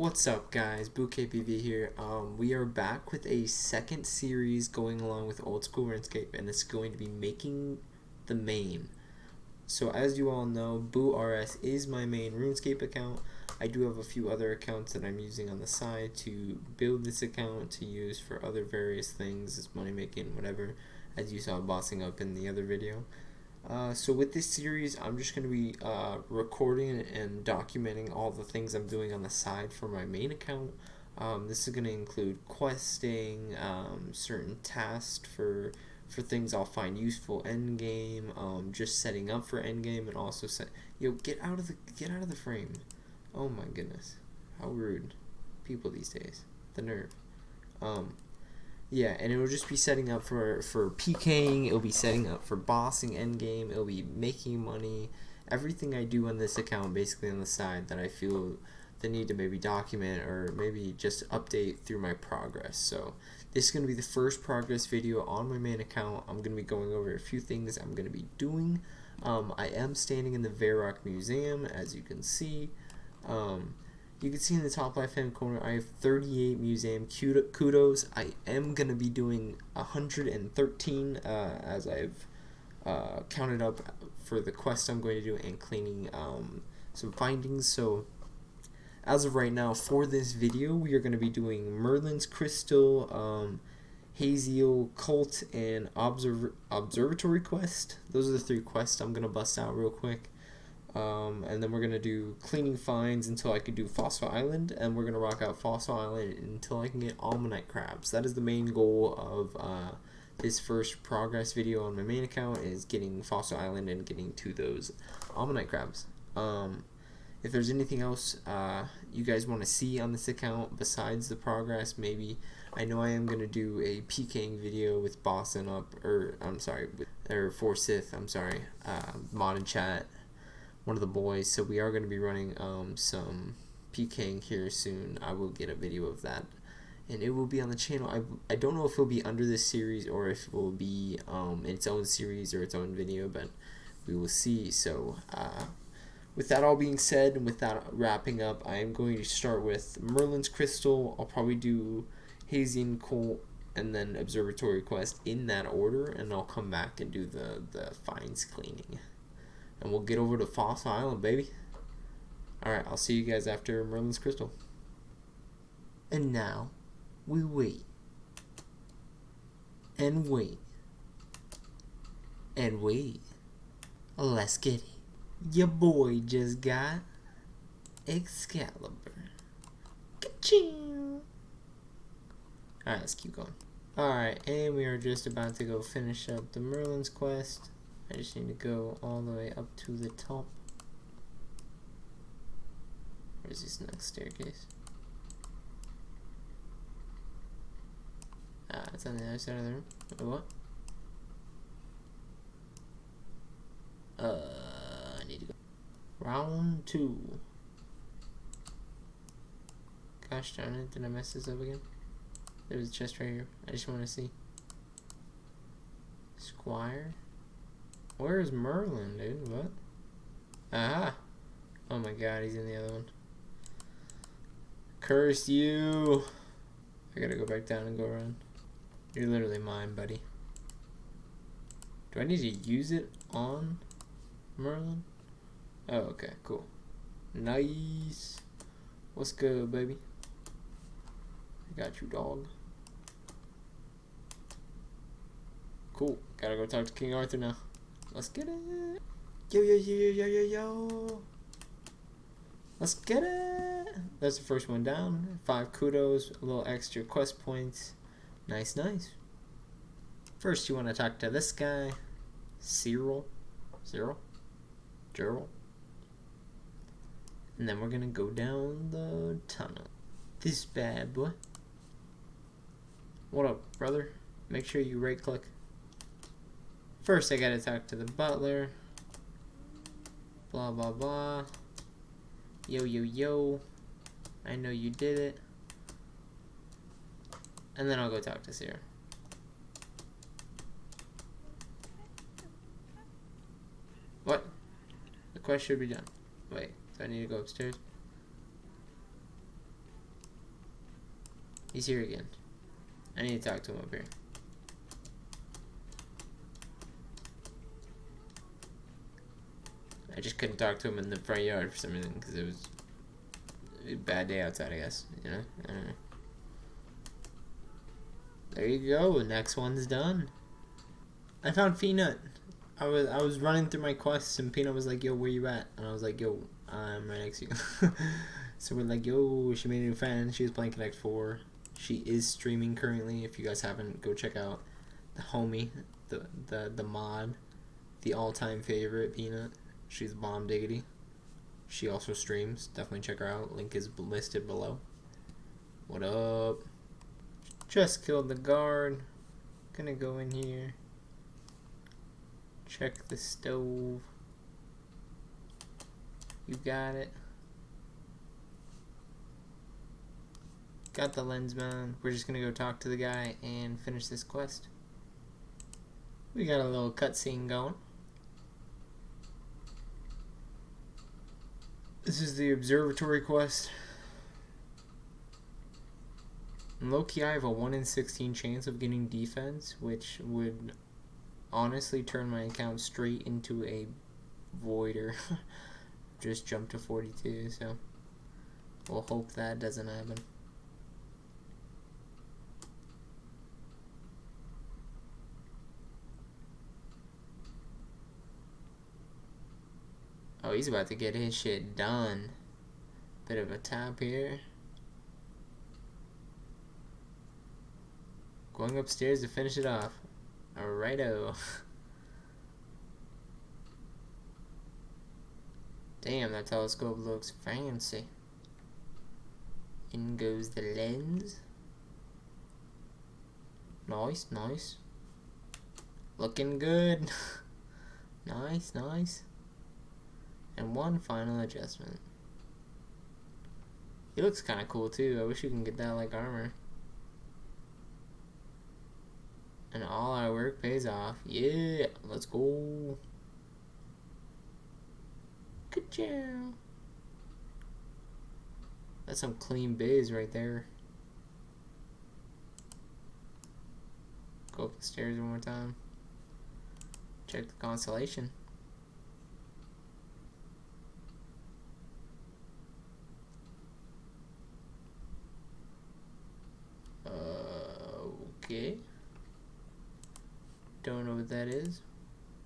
What's up guys, BooKPV here. Um, we are back with a second series going along with Old School RuneScape and it's going to be making the main. So as you all know, BooRS is my main RuneScape account. I do have a few other accounts that I'm using on the side to build this account to use for other various things, as money making, whatever, as you saw bossing up in the other video. Uh, so with this series, I'm just going to be uh, recording and documenting all the things I'm doing on the side for my main account. Um, this is going to include questing, um, certain tasks for for things I'll find useful endgame, um, just setting up for endgame, and also set. Yo, get out of the get out of the frame. Oh my goodness, how rude, people these days. The nerve. Um, yeah, and it will just be setting up for for PKing. It'll be setting up for bossing endgame. It'll be making money. Everything I do on this account, basically on the side, that I feel the need to maybe document or maybe just update through my progress. So this is going to be the first progress video on my main account. I'm going to be going over a few things I'm going to be doing. Um, I am standing in the Varrock Museum, as you can see. Um, you can see in the top left hand corner I have 38 museum kudos. I am going to be doing 113 uh, as I've uh, counted up for the quest I'm going to do and cleaning um, some findings. So as of right now for this video we are going to be doing Merlin's Crystal, um, Hazeel, Cult, and Observ Observatory Quest. Those are the three quests I'm going to bust out real quick. Um, and then we're going to do cleaning finds until I can do Fossil Island, and we're going to rock out Fossil Island until I can get Ammonite Crabs. That is the main goal of uh, this first progress video on my main account, is getting Fossil Island and getting to those Ammonite Crabs. Um, if there's anything else uh, you guys want to see on this account besides the progress, maybe I know I am going to do a PKing video with Boston up, or I'm sorry, or Forsyth, I'm sorry, uh, mod and chat one of the boys. So we are going to be running um, some PKing here soon. I will get a video of that. And it will be on the channel. I, I don't know if it will be under this series or if it will be um, its own series or its own video, but we will see. So, uh, with that all being said, and with that wrapping up, I am going to start with Merlin's Crystal. I'll probably do Hazeel Cult and then Observatory Quest in that order, and I'll come back and do the, the finds cleaning and we'll get over to Fossil Island, baby. Alright, I'll see you guys after Merlin's Crystal. And now, we wait. And wait. And wait. Let's get it. Your boy just got Excalibur. Ka-ching! Alright, let's keep going. Alright, and we are just about to go finish up the Merlin's quest. I just need to go all the way up to the top. Where's this next staircase? Ah, it's on the other side of the room. Wait, what? Uh, I need to go. Round two. Gosh darn it, did I mess this up again? There's a chest right here. I just want to see. Squire? Where's Merlin, dude? What? Aha! Oh my god, he's in the other one. Curse you! I gotta go back down and go around. You're literally mine, buddy. Do I need to use it on Merlin? Oh, okay, cool. Nice. What's good, baby? I got you, dog. Cool. Gotta go talk to King Arthur now. Let's get it. Yo, yo, yo, yo, yo, yo. Let's get it. That's the first one down. Five kudos, a little extra quest points. Nice, nice. First, you want to talk to this guy, Ceril. Ceril? Gerald? And then we're going to go down the tunnel. This bad boy. What up, brother? Make sure you right click. First, I gotta talk to the butler. Blah, blah, blah. Yo, yo, yo. I know you did it. And then I'll go talk to Sierra. What? The quest should be done. Wait, do I need to go upstairs? He's here again. I need to talk to him up here. I just couldn't talk to him in the front yard for some reason because it was a bad day outside, I guess. You know? Know. There you go. Next one's done. I found Peanut. I was I was running through my quests and Peanut was like, "Yo, where you at?" And I was like, "Yo, I'm right next to you." so we're like, "Yo, she made a new fan. She was playing Connect Four. She is streaming currently. If you guys haven't, go check out the homie, the the the mod, the all-time favorite Peanut. She's bomb diggity. She also streams. Definitely check her out. Link is listed below. What up? Just killed the guard. Gonna go in here. Check the stove. You got it. Got the lens man. We're just gonna go talk to the guy and finish this quest. We got a little cutscene going. This is the observatory quest. Loki, I have a 1 in 16 chance of getting defense, which would honestly turn my account straight into a voider. Just jump to 42, so we'll hope that doesn't happen. He's about to get his shit done. Bit of a tap here. Going upstairs to finish it off. Alrighto. Damn, that telescope looks fancy. In goes the lens. Nice, nice. Looking good. nice, nice. And one final adjustment. He looks kind of cool too. I wish you can get that like armor. And all our work pays off. Yeah, let's go. Good job. That's some clean bays right there. Go up the stairs one more time. Check the constellation. Uh, okay. Don't know what that is.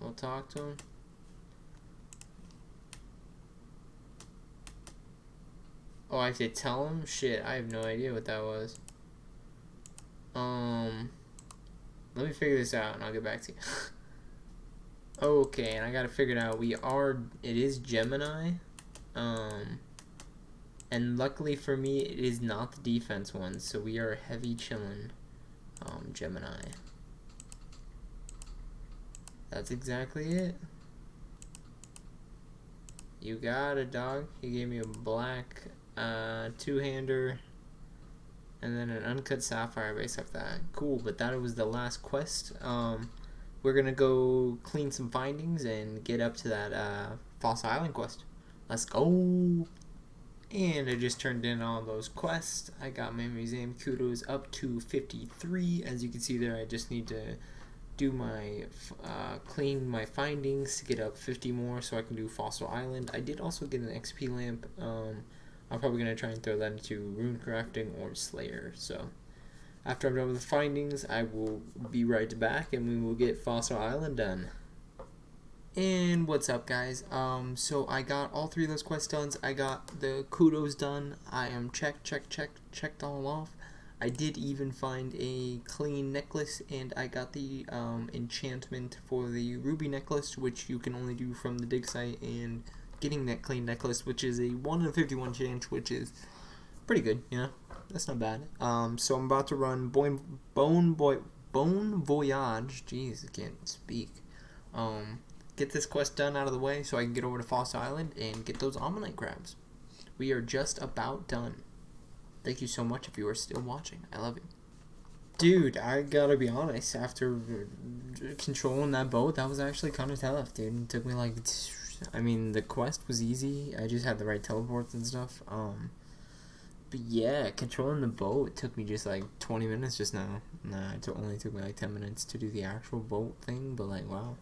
We'll talk to him. Oh, I have to tell him? Shit, I have no idea what that was. Um, let me figure this out and I'll get back to you. okay, and I gotta figure it out. We are, it is Gemini. Um, and luckily for me, it is not the defense one, so we are heavy chillin', um, Gemini. That's exactly it. You got it, dog. He gave me a black uh, two-hander and then an uncut sapphire based off that. Cool, but that was the last quest. Um, we're gonna go clean some findings and get up to that uh, Fossil Island quest. Let's go! And I just turned in all those quests. I got my museum kudos up to 53. As you can see there, I just need to do my uh, clean my findings to get up 50 more so I can do Fossil Island. I did also get an XP lamp. Um, I'm probably going to try and throw that into rune crafting or Slayer. So after I'm done with the findings, I will be right back and we will get Fossil Island done. And what's up guys? Um, so I got all three of those quests done. I got the kudos done. I am check, check, check, checked all off. I did even find a clean necklace and I got the um, enchantment for the ruby necklace which you can only do from the dig site and getting that clean necklace which is a 1 in 51 chance which is pretty good, you know, that's not bad. Um, so I'm about to run Bone, Bone, Boy, Bone Voyage, jeez I can't speak. Um, get this quest done out of the way so I can get over to Fossil Island and get those Ammonite crabs. We are just about done. Thank you so much if you are still watching. I love you. Dude, I gotta be honest, after controlling that boat, that was actually kind of tough, dude. It took me like, I mean, the quest was easy. I just had the right teleports and stuff. Um, but yeah, controlling the boat took me just like 20 minutes just now. Nah, it only took me like 10 minutes to do the actual boat thing, but like, wow.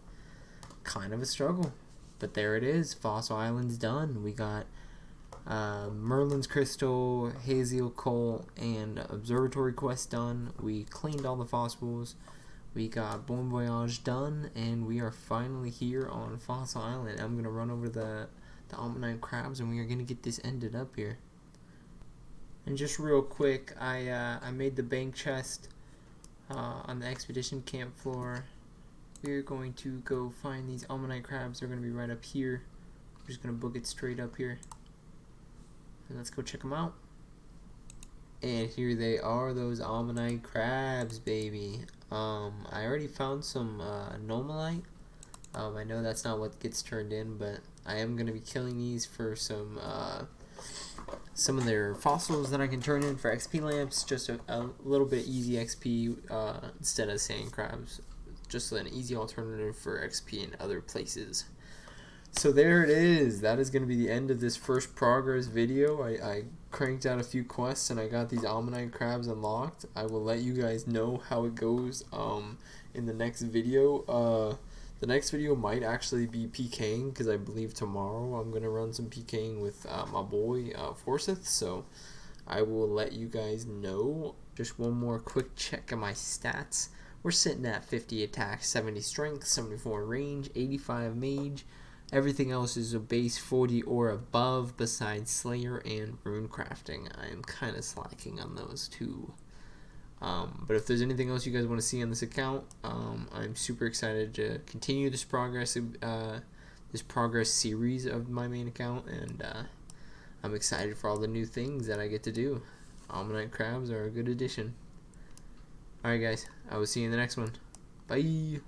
Kind of a struggle. But there it is. Fossil Island's done. We got uh, Merlin's Crystal, Hazeel Cult, and Observatory Quest done. We cleaned all the fossils. We got Bon Voyage done, and we are finally here on Fossil Island. I'm going to run over the, the Ammonite crabs, and we are going to get this ended up here. And just real quick, I uh, I made the bank chest uh, on the expedition camp floor. We're going to go find these ammonite crabs. They're going to be right up here. We're just going to book it straight up here. And let's go check them out. And here they are, those ammonite crabs, baby. Um, I already found some uh, numulite. Um, I know that's not what gets turned in, but I am going to be killing these for some uh, some of their fossils that I can turn in for XP lamps, just a, a little bit easy XP uh, instead of sand crabs. Just an easy alternative for XP in other places. So there it is. That is going to be the end of this first progress video. I, I cranked out a few quests and I got these Ammonite crabs unlocked. I will let you guys know how it goes um, in the next video. Uh, the next video might actually be PKing because I believe tomorrow I'm going to run some PKing with uh, my boy uh, Forsyth. So I will let you guys know. Just one more quick check of my stats. We're sitting at 50 attack, 70 strength, 74 range, 85 mage. Everything else is a base 40 or above besides Slayer and Rune Crafting. I am kind of slacking on those two. Um, but if there's anything else you guys want to see on this account, um, I'm super excited to continue this progress, uh, this progress series of my main account, and uh, I'm excited for all the new things that I get to do. Ammonite crabs are a good addition. Alright guys, I will see you in the next one. Bye!